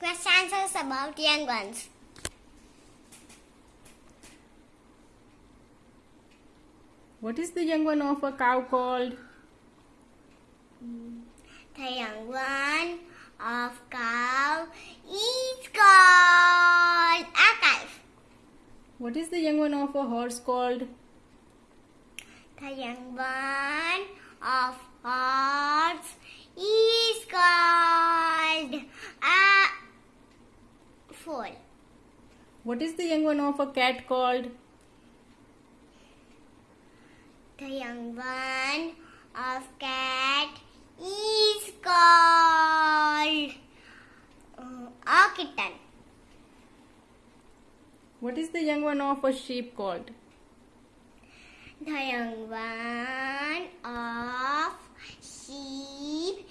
Question answers about young ones. What is the young one of a cow called? The young one of cow is called a calf. What is the young one of a horse called? The young one of horse is called foal. What is the young one of a cat called? The young one of cat is called uh, a kitten. What is the young one of a sheep called? The young one of sheep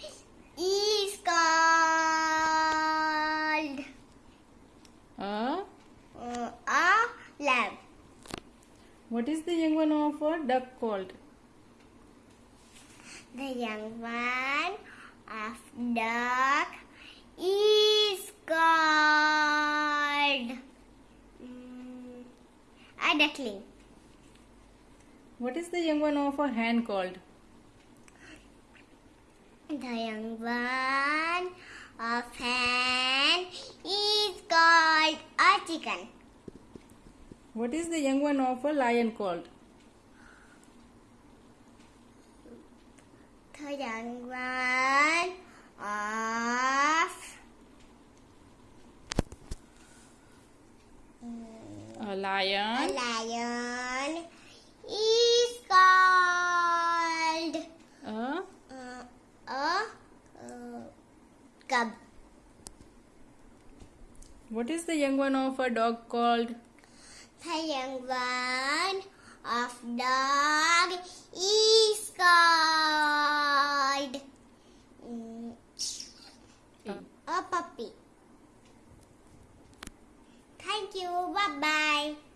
is called A. uh, a lamb. What is the young one of a duck called? The young one of duck is called mm, a duckling. What is the young one of a hen called? The young one of hen is called a chicken. What is the young one of a lion called? The young one of A lion. a lion. lion is called A. uh, a uh, cub. What is the young one of a dog called? The young one of dog is called a puppy. Thank you. Bye bye.